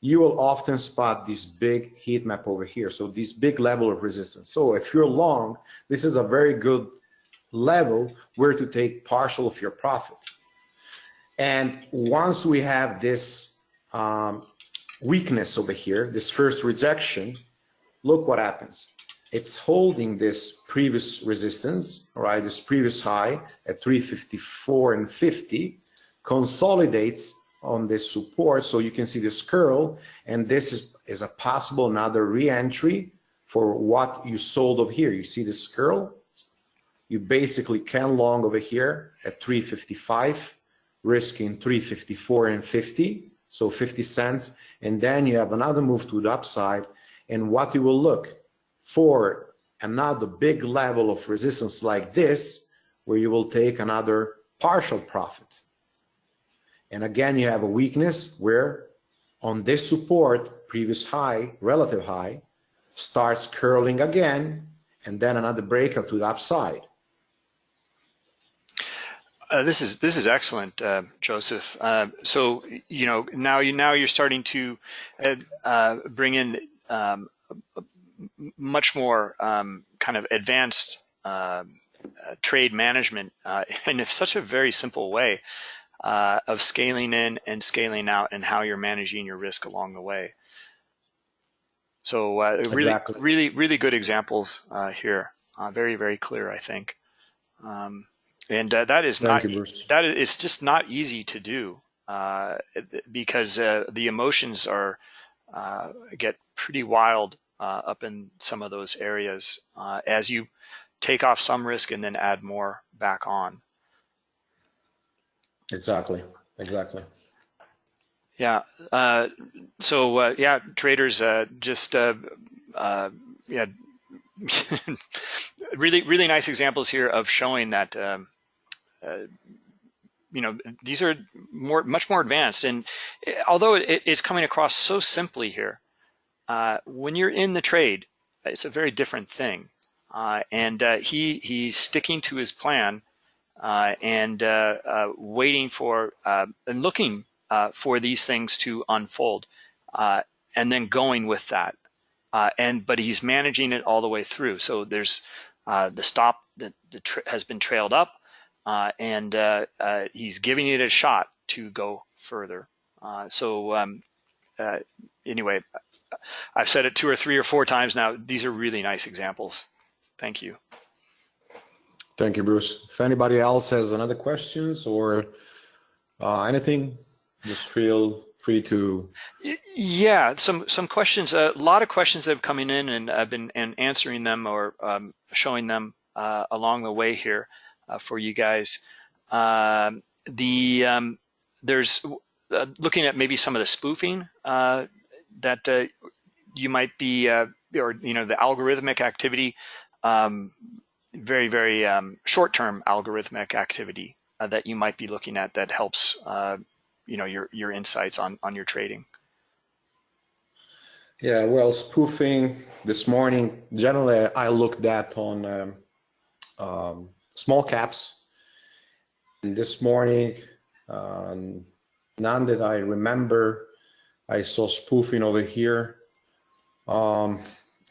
you will often spot this big heat map over here. So this big level of resistance. So if you're long, this is a very good level where to take partial of your profit. And once we have this um, weakness over here, this first rejection, look what happens. It's holding this previous resistance, right? This previous high at 354 and 50, consolidates on this support. So you can see this curl, and this is, is a possible another re-entry for what you sold over here. You see this curl? You basically can long over here at 355, risking 354 and 50, so 50 cents, and then you have another move to the upside, and what you will look for another big level of resistance like this, where you will take another partial profit. And again, you have a weakness where on this support, previous high, relative high, starts curling again, and then another breakout to the upside. Uh, this is this is excellent, uh, Joseph. Uh, so you know now you now you're starting to uh, bring in um, much more um, kind of advanced um, uh, trade management in such a very simple way of scaling in and scaling out and how you're managing your risk along the way. So really, exactly. really, really good examples here. very, very clear, I think. Um, and uh, that is Thank not you, that is just not easy to do uh, because uh, the emotions are uh, get pretty wild uh, up in some of those areas uh, as you take off some risk and then add more back on. Exactly. Exactly. Yeah. so yeah, traders just yeah, really, really nice examples here of showing that, um, you know, these are more, much more advanced. And although it, it's coming across so simply here, uh, when you're in the trade, it's a very different thing. Uh, and uh, he he's sticking to his plan uh, and uh, waiting for and looking for these things to unfold, and then going with that uh, and but he's managing it all the way through. So there's uh, the stop that has been trailed up, uh, and uh, uh, he's giving it a shot to go further. Uh, so um, anyway, I've said it two or three or four times now. These are really nice examples. Thank you. Thank you, Bruce. If anybody else has another questions or anything, just feel free to. Yeah, some some questions. A lot of questions have coming in, and I've been and answering them or um, showing them uh, along the way here uh, for you guys. Um, the um, there's uh, looking at maybe some of the spoofing uh, that uh, you might be, uh, or you know, the algorithmic activity. Um, very very um, short-term algorithmic activity that you might be looking at that helps you know your your insights on on your trading yeah well spoofing this morning generally i looked at on um, um, small caps and this morning um, none that i remember i saw spoofing over here um,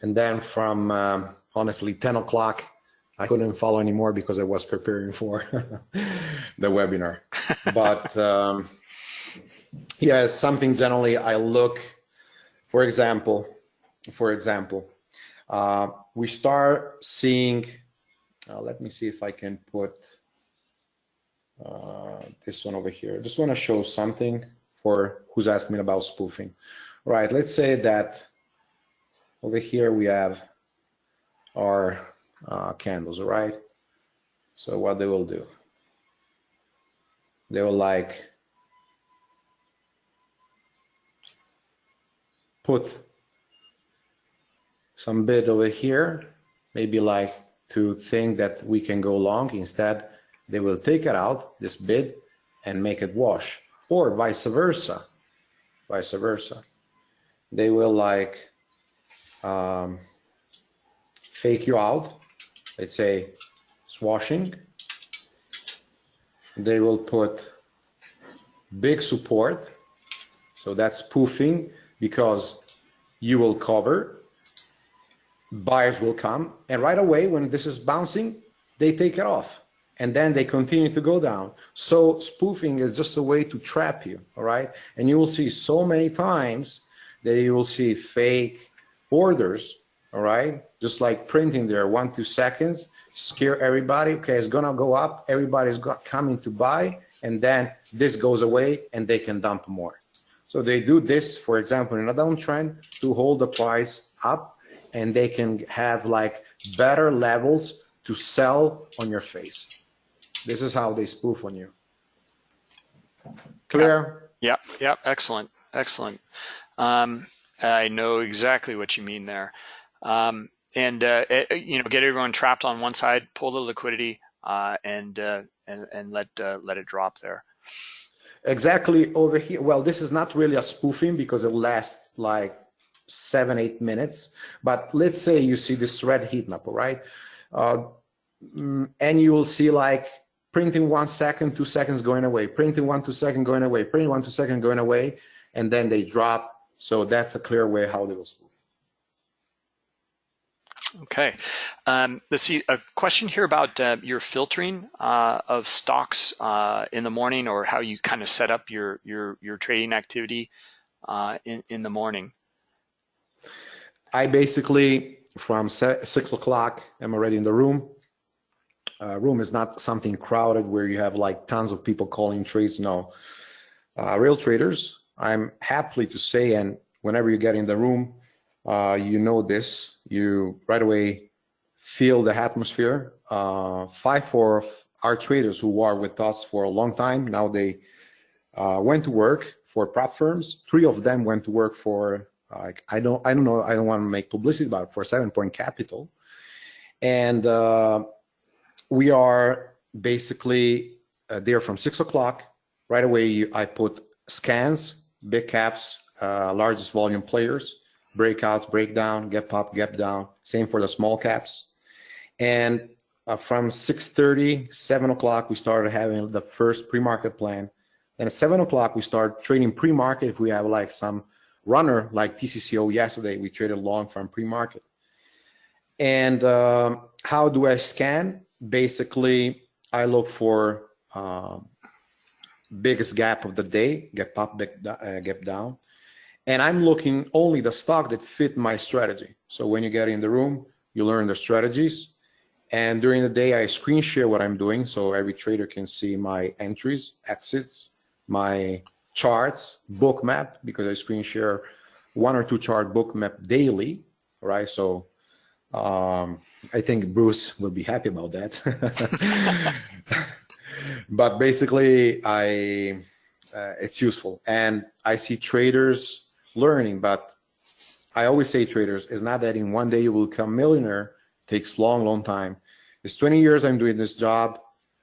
and then from um, honestly 10 o'clock I couldn't follow anymore because I was preparing for the webinar. But um, yeah, something generally I look, for example, for example, uh, we start seeing, uh, let me see if I can put uh, this one over here. I just want to show something for who's asking about spoofing. Right, let's say that over here we have our uh, candles, right? So what they will do, they will like put some bid over here, maybe like to think that we can go long. Instead, they will take it out, this bid, and make it wash, or vice versa, vice versa. They will like um, fake you out, let's say swashing. They will put big support, so that's spoofing because you will cover, buyers will come, and right away when this is bouncing, they take it off and then they continue to go down. So spoofing is just a way to trap you, all right? And you will see so many times that you will see fake orders, all right? Just like printing there, one, two seconds, scare everybody. Okay, it's gonna go up, everybody's got, coming to buy, and then this goes away and they can dump more. So they do this, for example, in a downtrend to hold the price up and they can have like better levels to sell on your face. This is how they spoof on you. Clear? Yeah, yeah, excellent, excellent. Um, I know exactly what you mean there. Um, and, uh, it, you know, get everyone trapped on one side, pull the liquidity, uh, and, uh, and, and let, uh, let it drop there exactly over here. Well, this is not really a spoofing because it lasts like seven, eight minutes. But let's say you see this red heat map, all right? Uh, mm, and you will see like printing one second, two seconds going away, printing one, two second going away, printing one, two second going away, and then they drop. So that's a clear way how they will spoof. Okay, um, let's see, a question here about uh, your filtering uh, of stocks uh, in the morning or how you kind of set up your, your, your trading activity uh, in, in the morning. I basically, from six o'clock, I'm already in the room. Uh, room is not something crowded where you have like tons of people calling trades, no. Uh, real traders, I'm happy to say, and whenever you get in the room, uh, you know this, you right away feel the atmosphere. Uh, five of our traders who are with us for a long time, now they uh, went to work for prop firms. Three of them went to work for Like I don't, I don't know, I don't want to make publicity about it for Seven Point Capital, and uh, we are basically uh, there from six o'clock. Right away, I put scans, big caps, uh, largest volume players, breakouts, breakdown, gap up, gap down. Same for the small caps. And uh, from 6.30, 7 o'clock, we started having the first pre-market plan. And at 7 o'clock, we start trading pre-market. If we have like some runner like TCCO yesterday, we traded long from pre-market. And um, how do I scan? Basically, I look for um, biggest gap of the day, gap up, uh, gap down. And I'm looking only the stock that fit my strategy. So when you get in the room, you learn the strategies. And during the day, I screen share what I'm doing so every trader can see my entries, exits, my charts, book map, because I screen share one or two chart book map daily, right? So um, I think Bruce will be happy about that. but basically, I uh, it's useful, and I see traders learning. But I always say, traders, it's not that in one day you will become millionaire. Takes long, long time. It's 20 years I'm doing this job.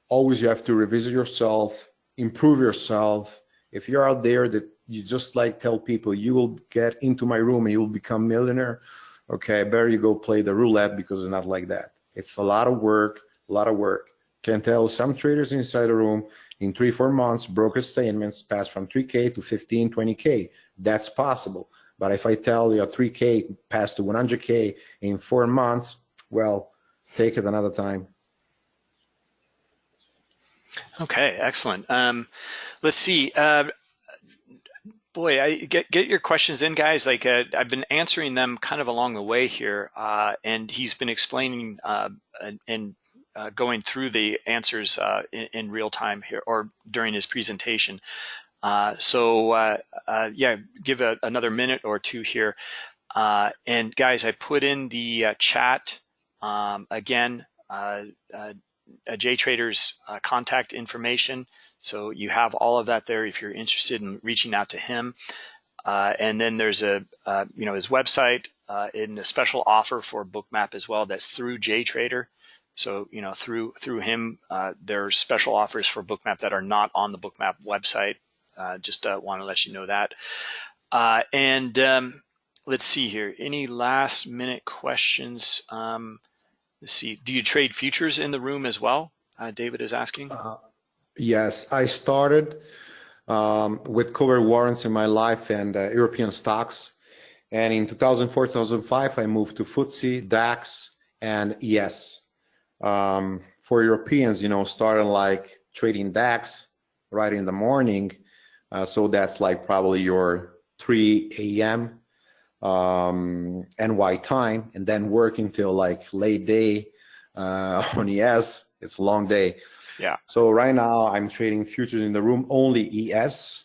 Always you have to revisit yourself, improve yourself. If you're out there that you just like tell people you will get into my room and you will become millionaire, okay, better you go play the roulette because it's not like that. It's a lot of work, a lot of work. Can tell some traders inside the room in three, four months, broker statements pass from 3K to 15, 20K. That's possible. But if I tell you a 3K pass to 100K in four months, well, take it another time. Okay, excellent. Um, let's see. Uh, boy, I get get your questions in, guys. Like uh, I've been answering them kind of along the way here, uh, and he's been explaining uh, and uh, going through the answers uh, in, in, real time here or during his presentation. So yeah, give a, another minute or two here. and guys, I put in the chat um, again, JTrader's contact information. So you have all of that there if you're interested in reaching out to him. Uh, and then there's a, uh, you know, his website uh, in a special offer for Bookmap as well. That's through JTrader. So, you know, through through him, uh, there's special offers for Bookmap that are not on the Bookmap website. Uh, just uh, want to let you know that. and um, let's see here. Any last minute questions? Um, let's see. Do you trade futures in the room as well? David is asking. Yes, I started um, with covered warrants in my life and uh, European stocks. And in 2004, 2005, I moved to FTSE, DAX, and ES. Um, for Europeans, you know, starting like trading DAX right in the morning. Uh, so that's like probably your 3 a.m. Um, NY time, and then working till like late day uh, on ES. It's a long day. Yeah. So right now I'm trading futures in the room only ES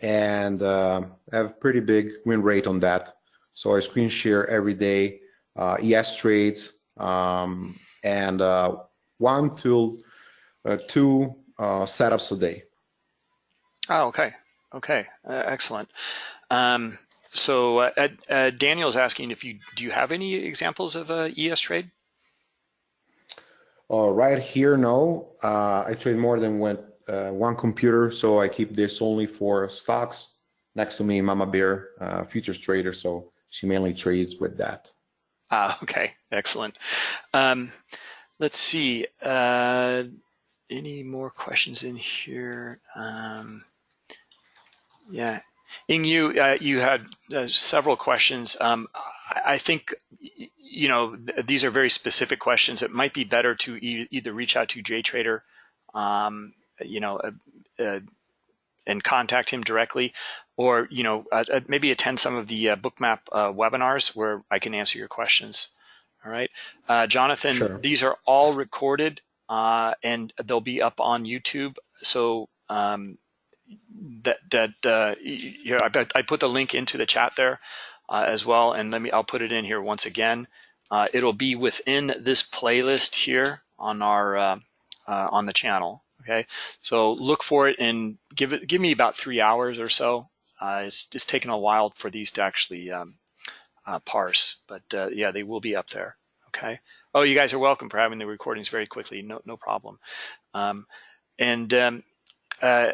and uh, have pretty big win rate on that. So I screen share every day uh, ES trades um, and uh, one to uh, two uh, setups a day. Oh, okay. Okay. Uh, excellent. Um, so Daniel's asking if you do you have any examples of a ES trade? Uh, right here, no. Uh, I trade more than one, uh, one computer, so I keep this only for stocks. Next to me, Mama Bear, uh, futures trader, so she mainly trades with that. Ah, okay, excellent. Um, let's see. Uh, any more questions in here? Um, yeah, Ing, you uh, you had uh, several questions. Um, I, think you know, th these are very specific questions. It might be better to e either reach out to JTrader, um, you know, uh, uh, and contact him directly, or you know, uh, uh maybe attend some of the uh, Bookmap uh, webinars where I can answer your questions. All right, Jonathan, sure. these are all recorded and they'll be up on YouTube. So um, that that you know, I, I put the link into the chat there uh, as well. And let me, I'll put it in here once again. Uh, it'll be within this playlist here on our, uh, uh, on the channel. Okay. So look for it and give it, give me about three hours or so. Uh, it's, it's taken a while for these to actually um, uh, parse, but uh, yeah, they will be up there. Okay. Oh, you guys are welcome for having the recordings very quickly. No, no problem. Um, and um, uh,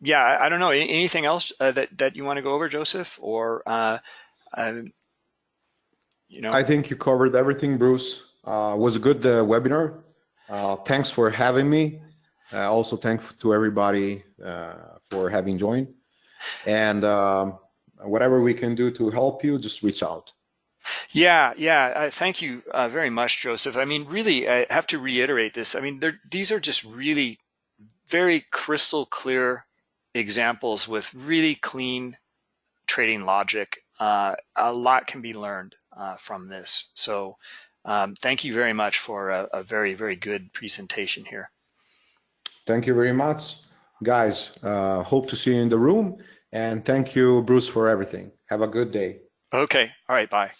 yeah, I, don't know. Anything else uh, that that you want to go over, Joseph, or uh, um, you know? I think you covered everything, Bruce. Uh, was a good uh, webinar. Uh, thanks for having me. Uh, also, thanks to everybody uh, for having joined. And um, whatever we can do to help you, just reach out. Yeah, yeah. Uh, thank you very much, Joseph. I mean, really, I have to reiterate this. I mean, these are just really very crystal clear examples with really clean trading logic. a lot can be learned uh, from this. So um, thank you very much for a, a, very, very good presentation here. Thank you very much. Guys, uh, hope to see you in the room. And thank you, Bruce, for everything. Have a good day. Okay. All right. Bye.